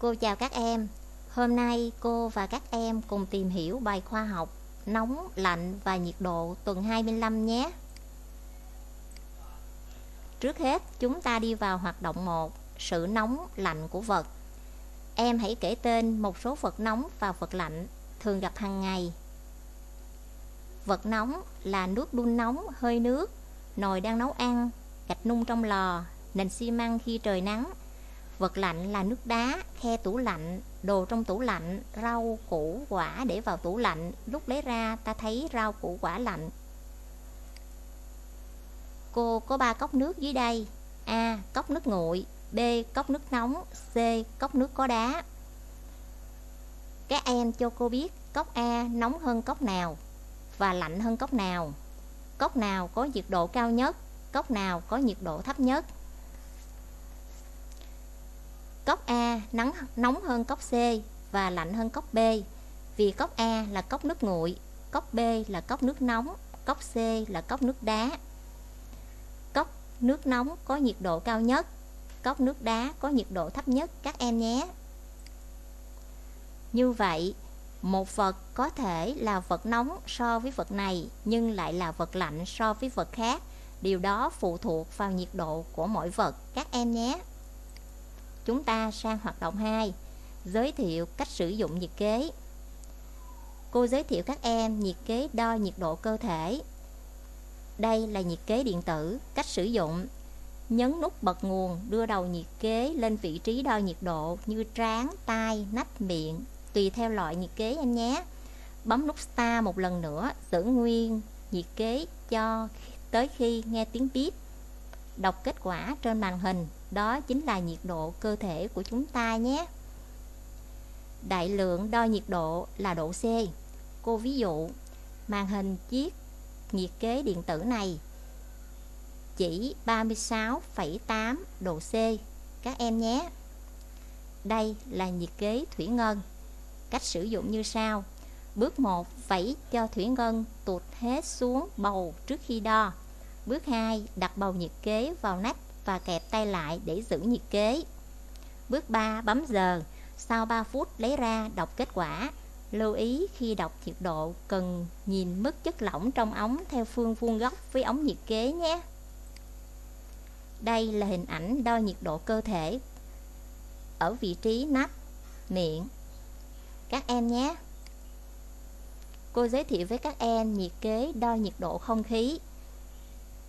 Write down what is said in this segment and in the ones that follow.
Cô chào các em. Hôm nay cô và các em cùng tìm hiểu bài khoa học nóng, lạnh và nhiệt độ tuần 25 nhé. Trước hết, chúng ta đi vào hoạt động 1, sự nóng, lạnh của vật. Em hãy kể tên một số vật nóng và vật lạnh thường gặp hàng ngày. Vật nóng là nước đun nóng, hơi nước, nồi đang nấu ăn, gạch nung trong lò, nền xi măng khi trời nắng. Vật lạnh là nước đá, khe tủ lạnh, đồ trong tủ lạnh, rau, củ, quả để vào tủ lạnh, lúc lấy ra ta thấy rau củ quả lạnh. Cô có ba cốc nước dưới đây. A. Cốc nước nguội, B. Cốc nước nóng, C. Cốc nước có đá. Các em cho cô biết cốc A nóng hơn cốc nào và lạnh hơn cốc nào. Cốc nào có nhiệt độ cao nhất, cốc nào có nhiệt độ thấp nhất. Cốc A nắng nóng hơn cốc C và lạnh hơn cốc B vì cốc A là cốc nước nguội, cốc B là cốc nước nóng, cốc C là cốc nước đá. Cốc nước nóng có nhiệt độ cao nhất, cốc nước đá có nhiệt độ thấp nhất các em nhé. Như vậy, một vật có thể là vật nóng so với vật này nhưng lại là vật lạnh so với vật khác. Điều đó phụ thuộc vào nhiệt độ của mỗi vật các em nhé. Chúng ta sang hoạt động 2 Giới thiệu cách sử dụng nhiệt kế. Cô giới thiệu các em nhiệt kế đo nhiệt độ cơ thể. Đây là nhiệt kế điện tử Cách sử dụng. Nhấn nút bật nguồn đưa đầu nhiệt kế lên vị trí đo nhiệt độ như trán, tai, nách, miệng Tùy theo loại nhiệt kế em nhé. Bấm nút Start một lần nữa giữ nguyên nhiệt kế cho tới khi nghe tiếng bíp Đọc kết quả trên màn hình đó chính là nhiệt độ cơ thể của chúng ta nhé. Đại lượng đo nhiệt độ là độ C. Cô ví dụ Màn hình chiếc nhiệt kế điện tử này Chỉ 36,8 độ C. Các em nhé. Đây là nhiệt kế thủy ngân. Cách sử dụng như sau. Bước 1 vẩy cho thủy ngân tụt hết xuống bầu trước khi đo. Bước 2 đặt bầu nhiệt kế vào nắp và kẹp tay lại để giữ nhiệt kế. Bước 3. Bấm giờ. Sau 3 phút lấy ra đọc kết quả. Lưu ý khi đọc nhiệt độ cần nhìn mức chất lỏng trong ống theo phương vuông góc với ống nhiệt kế nhé. Đây là hình ảnh đo nhiệt độ cơ thể ở vị trí nách, miệng. Các em nhé. Cô giới thiệu với các em nhiệt kế đo nhiệt độ không khí.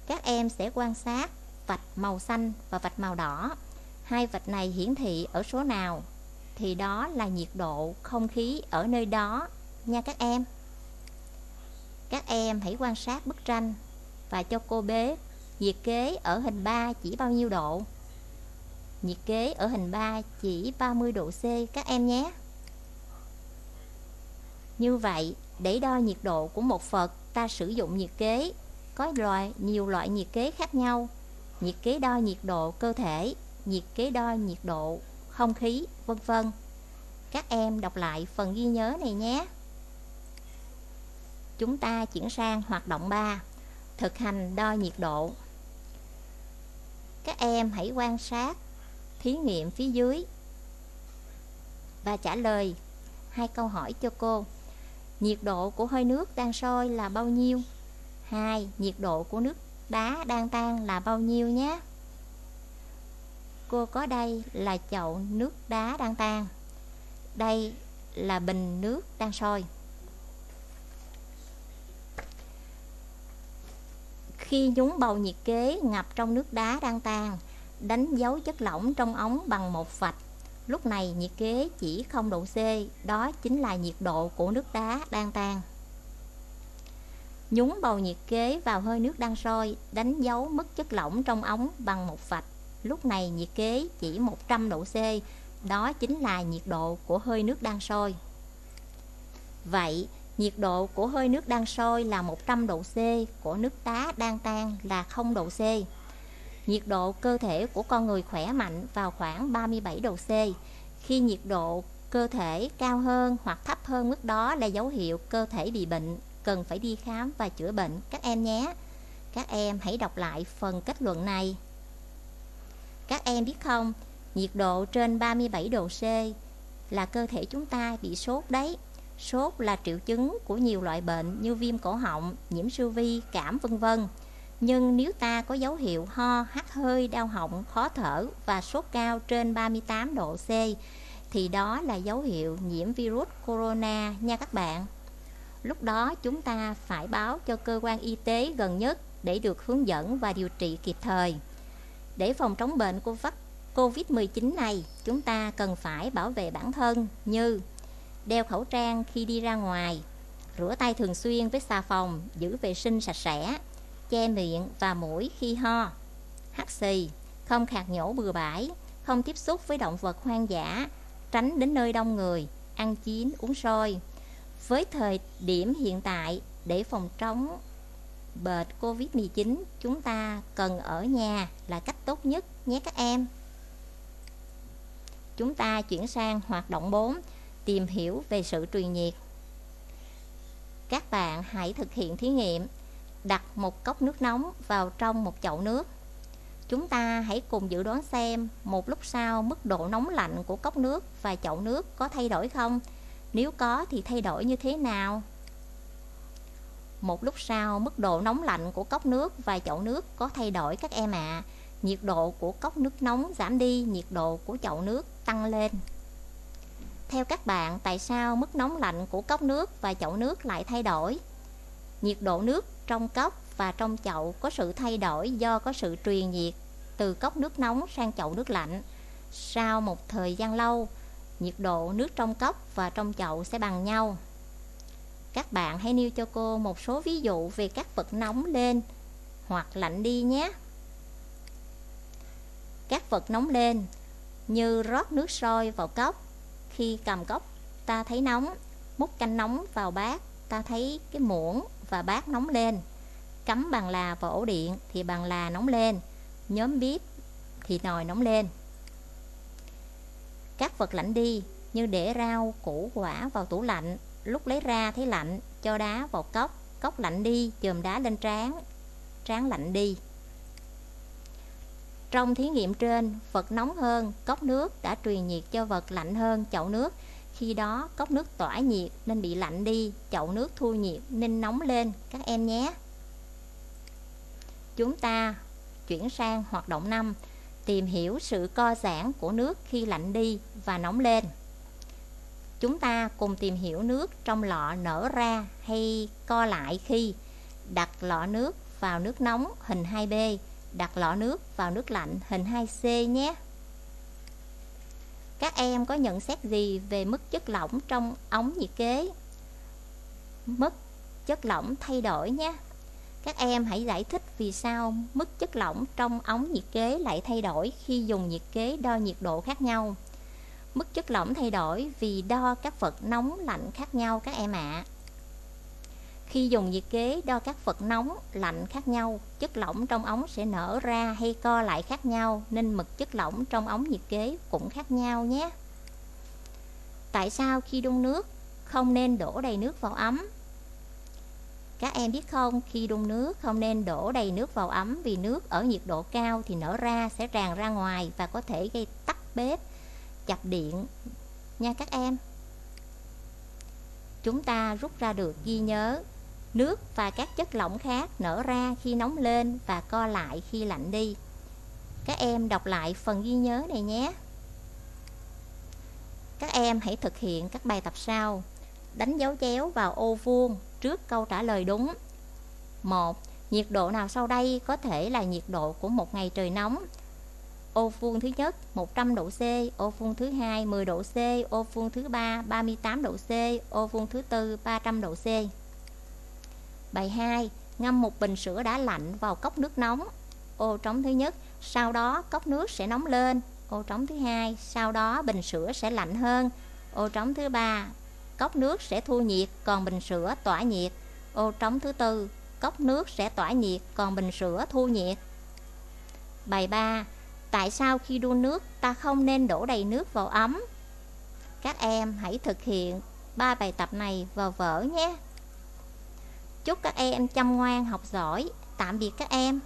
Các em sẽ quan sát vạch màu xanh và vạch màu đỏ. Hai vạch này hiển thị ở số nào? Thì đó là nhiệt độ không khí ở nơi đó nha các em. Các em hãy quan sát bức tranh và cho cô bé nhiệt kế ở hình 3 chỉ bao nhiêu độ? Nhiệt kế ở hình 3 chỉ 30 độ C các em nhé. Như vậy, để đo nhiệt độ của một vật ta sử dụng nhiệt kế. Có loại nhiều loại nhiệt kế khác nhau nhiệt kế đo nhiệt độ cơ thể, nhiệt kế đo nhiệt độ không khí, vân vân. Các em đọc lại phần ghi nhớ này nhé. Chúng ta chuyển sang hoạt động 3, thực hành đo nhiệt độ. Các em hãy quan sát thí nghiệm phía dưới và trả lời hai câu hỏi cho cô. Nhiệt độ của hơi nước đang sôi là bao nhiêu? 2. Nhiệt độ của nước đá đang tan là bao nhiêu nhé? Cô có đây là chậu nước đá đang tan. Đây là bình nước đang sôi. Khi nhúng bầu nhiệt kế ngập trong nước đá đang tan, đánh dấu chất lỏng trong ống bằng một vạch. Lúc này nhiệt kế chỉ không độ C, đó chính là nhiệt độ của nước đá đang tan. Nhúng bầu nhiệt kế vào hơi nước đang sôi, đánh dấu mức chất lỏng trong ống bằng một vạch. Lúc này nhiệt kế chỉ 100 độ C, đó chính là nhiệt độ của hơi nước đang sôi. Vậy, nhiệt độ của hơi nước đang sôi là 100 độ C, của nước tá đang tan là 0 độ C. Nhiệt độ cơ thể của con người khỏe mạnh vào khoảng 37 độ C. Khi nhiệt độ cơ thể cao hơn hoặc thấp hơn mức đó là dấu hiệu cơ thể bị bệnh cần phải đi khám và chữa bệnh các em nhé. Các em hãy đọc lại phần kết luận này. Các em biết không, Nhiệt độ trên 37 độ C là cơ thể chúng ta bị sốt đấy. Sốt là triệu chứng của nhiều loại bệnh như viêm cổ họng, nhiễm siêu vi, cảm vân vân. Nhưng nếu ta có dấu hiệu ho, hắt hơi, đau họng, khó thở và sốt cao trên 38 độ C thì đó là dấu hiệu nhiễm virus corona nha các bạn. Lúc đó chúng ta phải báo cho cơ quan y tế gần nhất để được hướng dẫn và điều trị kịp thời. Để phòng chống bệnh của COVID-19 này, chúng ta cần phải bảo vệ bản thân như đeo khẩu trang khi đi ra ngoài, rửa tay thường xuyên với xà phòng, giữ vệ sinh sạch sẽ, che miệng và mũi khi ho, hắt xì, không khạc nhổ bừa bãi, không tiếp xúc với động vật hoang dã, tránh đến nơi đông người, ăn chín, uống sôi. Với thời điểm hiện tại, để phòng chống bệnh Covid-19, chúng ta cần ở nhà là cách tốt nhất nhé các em. Chúng ta chuyển sang hoạt động 4, tìm hiểu về sự truyền nhiệt. Các bạn hãy thực hiện thí nghiệm đặt một cốc nước nóng vào trong một chậu nước. Chúng ta hãy cùng dự đoán xem một lúc sau mức độ nóng lạnh của cốc nước và chậu nước có thay đổi không? Nếu có thì thay đổi như thế nào? Một lúc sau mức độ nóng lạnh của cốc nước và chậu nước có thay đổi các em ạ. À. Nhiệt độ của cốc nước nóng giảm đi, nhiệt độ của chậu nước tăng lên. Theo các bạn, tại sao mức nóng lạnh của cốc nước và chậu nước lại thay đổi? Nhiệt độ nước trong cốc và trong chậu có sự thay đổi do có sự truyền nhiệt từ cốc nước nóng sang chậu nước lạnh. Sau một thời gian lâu, nhiệt độ nước trong cốc và trong chậu sẽ bằng nhau. Các bạn hãy nêu cho cô một số ví dụ về các vật nóng lên hoặc lạnh đi nhé. Các vật nóng lên như rót nước sôi vào cốc. Khi cầm cốc ta thấy nóng, múc canh nóng vào bát, ta thấy cái muỗng và bát nóng lên. Cắm bằng là vào ổ điện thì bằng là nóng lên, nhóm bếp thì nồi nóng lên. Các vật lạnh đi như để rau, củ quả vào tủ lạnh, lúc lấy ra thấy lạnh, cho đá vào cốc, cốc lạnh đi, chườm đá lên trán, trán lạnh đi. Trong thí nghiệm trên, vật nóng hơn, cốc nước đã truyền nhiệt cho vật lạnh hơn chậu nước. Khi đó, cốc nước tỏa nhiệt nên bị lạnh đi, chậu nước thu nhiệt nên nóng lên các em nhé. Chúng ta chuyển sang hoạt động 5, tìm hiểu sự co giãn của nước khi lạnh đi và nóng lên. Chúng ta cùng tìm hiểu nước trong lọ nở ra hay co lại khi đặt lọ nước vào nước nóng hình 2B đặt lọ nước vào nước lạnh hình 2C nhé. Các em có nhận xét gì về mức chất lỏng trong ống nhiệt kế? Mức chất lỏng thay đổi nhé. Các em hãy giải thích vì sao mức chất lỏng trong ống nhiệt kế lại thay đổi khi dùng nhiệt kế đo nhiệt độ khác nhau. Mức chất lỏng thay đổi vì đo các vật nóng lạnh khác nhau các em ạ. À. Khi dùng nhiệt kế đo các vật nóng, lạnh khác nhau, chất lỏng trong ống sẽ nở ra hay co lại khác nhau nên mực chất lỏng trong ống nhiệt kế cũng khác nhau nhé. Tại sao khi đun nước không nên đổ đầy nước vào ấm? Các em biết không, khi đun nước không nên đổ đầy nước vào ấm vì nước ở nhiệt độ cao thì nở ra sẽ tràn ra ngoài và có thể gây tắt bếp, chập điện nha các em. Chúng ta rút ra được ghi nhớ Nước và các chất lỏng khác nở ra khi nóng lên và co lại khi lạnh đi. Các em đọc lại phần ghi nhớ này nhé. Các em hãy thực hiện các bài tập sau. Đánh dấu chéo vào ô vuông trước câu trả lời đúng. 1. Nhiệt độ nào sau đây có thể là nhiệt độ của một ngày trời nóng? Ô vuông thứ nhất 100 độ C, ô vuông thứ hai 10 độ C, ô vuông thứ ba 38 độ C, ô vuông thứ tư 300 độ C. Bài 2. Ngâm một bình sữa đã lạnh vào cốc nước nóng. Ô trống thứ nhất, sau đó cốc nước sẽ nóng lên. Ô trống thứ hai, sau đó bình sữa sẽ lạnh hơn. Ô trống thứ ba, cốc nước sẽ thu nhiệt, còn bình sữa tỏa nhiệt. Ô trống thứ tư, cốc nước sẽ tỏa nhiệt, còn bình sữa thu nhiệt. Bài 3. Tại sao khi đun nước ta không nên đổ đầy nước vào ấm? Các em hãy thực hiện ba bài tập này vào vở nhé. Chúc các em chăm ngoan học giỏi. Tạm biệt các em.